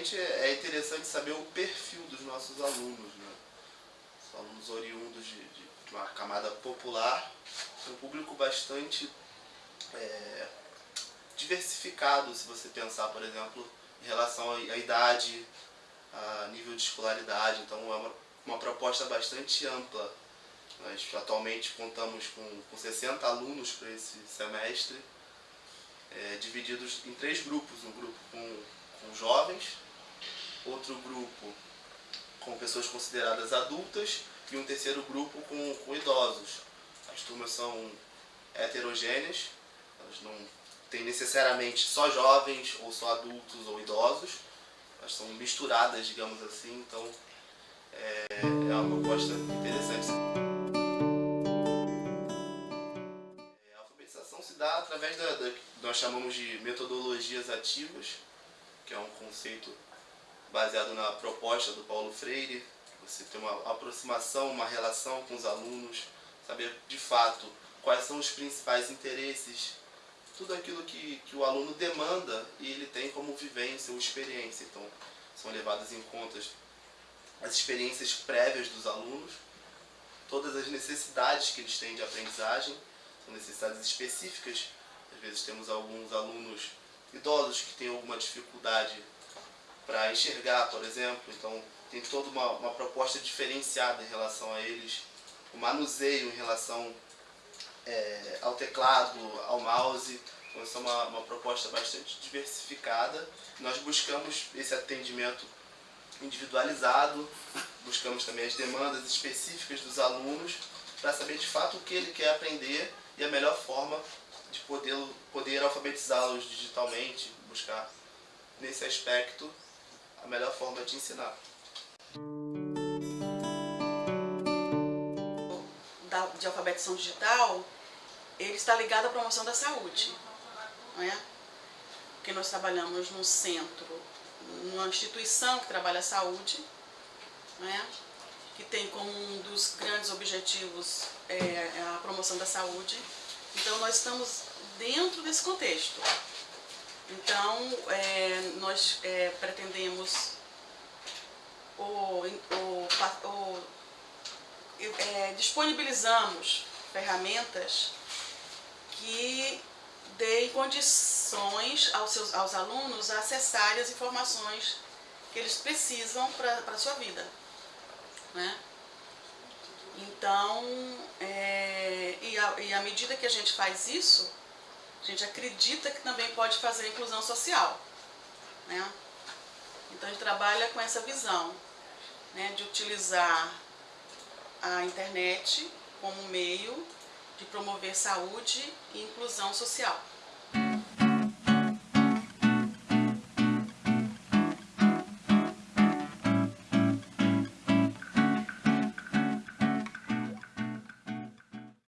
Primeiramente, é interessante saber o perfil dos nossos alunos. Né? Os alunos oriundos de, de uma camada popular, um público bastante é, diversificado, se você pensar, por exemplo, em relação à idade, a nível de escolaridade. Então, é uma, uma proposta bastante ampla. Nós atualmente contamos com, com 60 alunos para esse semestre, é, divididos em três grupos. Um grupo com, com jovens, outro grupo com pessoas consideradas adultas e um terceiro grupo com, com idosos. As turmas são heterogêneas, elas não têm necessariamente só jovens ou só adultos ou idosos, elas são misturadas, digamos assim, então é, é uma proposta interessante. É, a alfabetização se dá através da, da nós chamamos de metodologias ativas, que é um conceito baseado na proposta do Paulo Freire, você ter uma aproximação, uma relação com os alunos, saber de fato quais são os principais interesses, tudo aquilo que, que o aluno demanda e ele tem como vivência ou experiência. Então, são levadas em conta as experiências prévias dos alunos, todas as necessidades que eles têm de aprendizagem, são necessidades específicas. Às vezes temos alguns alunos idosos que têm alguma dificuldade para enxergar, por exemplo, então tem toda uma, uma proposta diferenciada em relação a eles, o manuseio em relação é, ao teclado, ao mouse, então é uma, uma proposta bastante diversificada. Nós buscamos esse atendimento individualizado, buscamos também as demandas específicas dos alunos para saber de fato o que ele quer aprender e a melhor forma de poder, poder alfabetizá-los digitalmente, buscar nesse aspecto a melhor forma de ensinar. de alfabetização digital, ele está ligado à promoção da saúde. Não é? Porque nós trabalhamos num centro, numa instituição que trabalha a saúde, não é? que tem como um dos grandes objetivos é, a promoção da saúde. Então nós estamos dentro desse contexto. Então é, nós é, pretendemos ou, ou, ou é, disponibilizamos ferramentas que deem condições aos, seus, aos alunos a acessarem as informações que eles precisam para a sua vida. Né? Então, é, e, a, e à medida que a gente faz isso, a gente acredita que também pode fazer a inclusão social. Né? Então a gente trabalha com essa visão né, de utilizar a internet como meio de promover saúde e inclusão social.